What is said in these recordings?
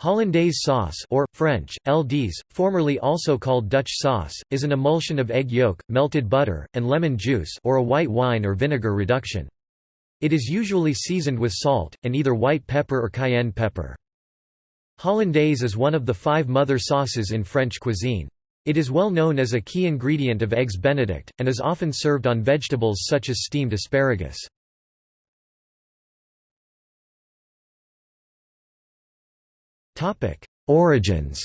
Hollandaise sauce or, French, LDs, formerly also called Dutch sauce, is an emulsion of egg yolk, melted butter, and lemon juice or a white wine or vinegar reduction. It is usually seasoned with salt, and either white pepper or cayenne pepper. Hollandaise is one of the five mother sauces in French cuisine. It is well known as a key ingredient of eggs benedict, and is often served on vegetables such as steamed asparagus. Origins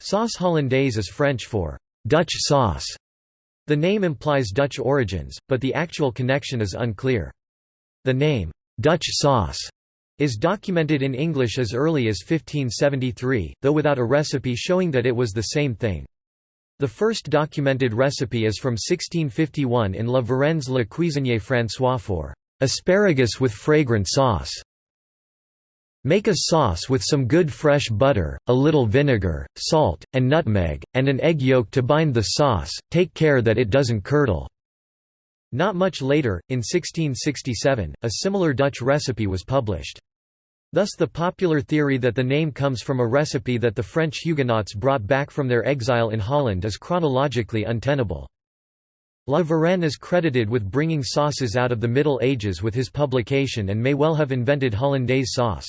Sauce hollandaise is French for Dutch sauce. The name implies Dutch origins, but the actual connection is unclear. The name, Dutch sauce, is documented in English as early as 1573, though without a recipe showing that it was the same thing. The first documented recipe is from 1651 in La Varenne's Le Cuisinier François for asparagus with fragrant sauce. Make a sauce with some good fresh butter, a little vinegar, salt, and nutmeg, and an egg yolk to bind the sauce, take care that it doesn't curdle." Not much later, in 1667, a similar Dutch recipe was published. Thus the popular theory that the name comes from a recipe that the French Huguenots brought back from their exile in Holland is chronologically untenable. La Varenne is credited with bringing sauces out of the Middle Ages with his publication and may well have invented hollandaise sauce.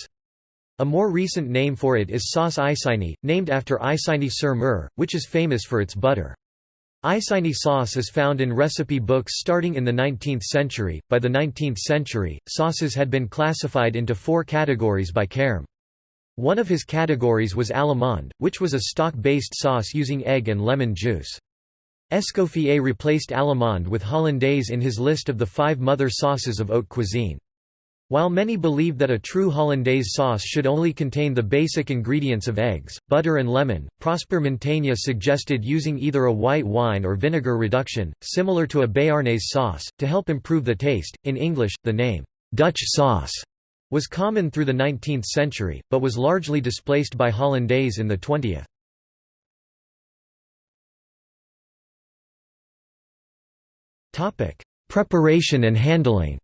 A more recent name for it is sauce Isigny, named after Isigny-sur-Mer, which is famous for its butter. Isigny sauce is found in recipe books starting in the 19th century. By the 19th century, sauces had been classified into four categories by Carême. One of his categories was Allemande, which was a stock-based sauce using egg and lemon juice. Escoffier replaced Allemande with Hollandaise in his list of the five mother sauces of haute cuisine. While many believe that a true hollandaise sauce should only contain the basic ingredients of eggs, butter and lemon, Prosper Montagné suggested using either a white wine or vinegar reduction, similar to a béarnaise sauce, to help improve the taste. In English, the name, Dutch sauce, was common through the 19th century, but was largely displaced by hollandaise in the 20th. Preparation and handling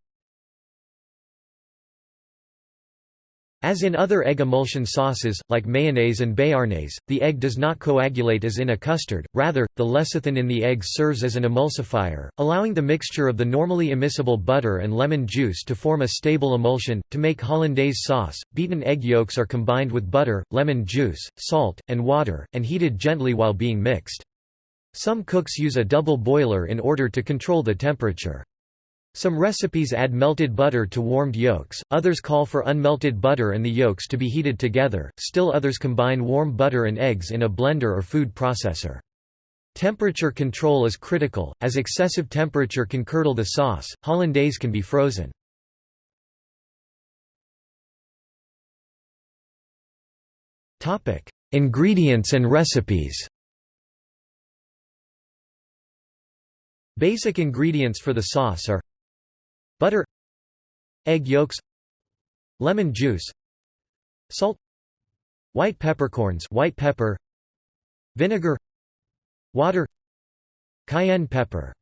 As in other egg emulsion sauces, like mayonnaise and béarnaise, the egg does not coagulate as in a custard, rather, the lecithin in the egg serves as an emulsifier, allowing the mixture of the normally immiscible butter and lemon juice to form a stable emulsion. To make hollandaise sauce, beaten egg yolks are combined with butter, lemon juice, salt, and water, and heated gently while being mixed. Some cooks use a double boiler in order to control the temperature. Some recipes add melted butter to warmed yolks, others call for unmelted butter and the yolks to be heated together, still others combine warm butter and eggs in a blender or food processor. Temperature control is critical, as excessive temperature can curdle the sauce. Hollandaise can be frozen. Ingredients and recipes Basic ingredients for the sauce are butter egg yolks lemon juice salt white peppercorns white pepper vinegar water cayenne pepper.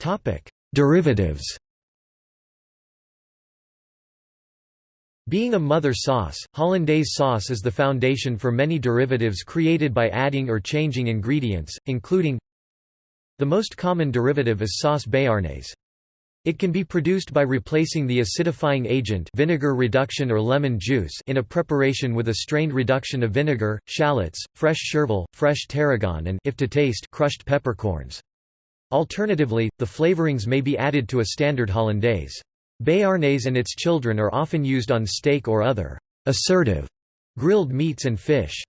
Topic derivatives. Being a mother sauce, hollandaise sauce is the foundation for many derivatives created by adding or changing ingredients, including the most common derivative is sauce béarnaise. It can be produced by replacing the acidifying agent vinegar reduction or lemon juice in a preparation with a strained reduction of vinegar, shallots, fresh chervil, fresh tarragon and if to taste crushed peppercorns. Alternatively, the flavorings may be added to a standard hollandaise. Béarnaise and its children are often used on steak or other assertive grilled meats and fish.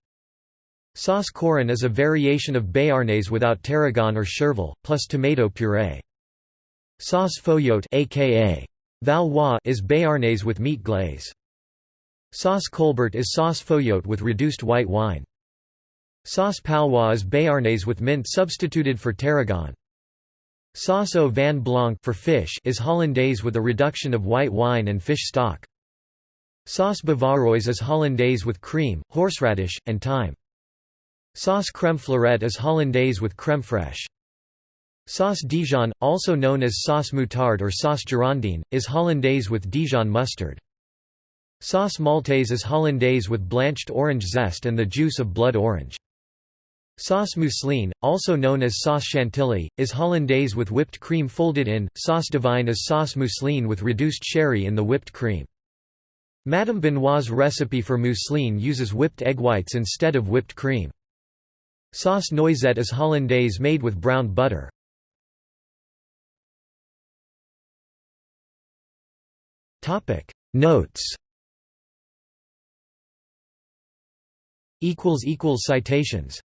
Sauce Choron is a variation of béarnaise without tarragon or chervil, plus tomato puree. Sauce Foyot aka Valois is béarnaise with meat glaze. Sauce colbert is sauce Foyot with reduced white wine. Sauce palois is béarnaise with mint substituted for tarragon. Sauce au vin blanc for fish is hollandaise with a reduction of white wine and fish stock. Sauce bavaroise is hollandaise with cream, horseradish, and thyme. Sauce crème fleurette is hollandaise with crème fraîche. Sauce Dijon, also known as sauce moutarde or sauce girondine, is hollandaise with Dijon mustard. Sauce maltaise is hollandaise with blanched orange zest and the juice of blood orange. Sauce mousseline, also known as sauce chantilly, is hollandaise with whipped cream folded in. Sauce divine is sauce mousseline with reduced sherry in the whipped cream. Madame Benoit's recipe for mousseline uses whipped egg whites instead of whipped cream. Sauce noisette is hollandaise made with brown butter. Notes. Citations